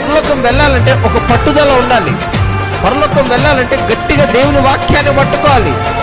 పరలోకం వెళ్ళాలంటే ఒక పట్టుదల ఉండాలి. పరలోకం వెళ్ళాలంటే గట్టిగా దేవుని వాక్యాన్ని పట్టుకోవాలి.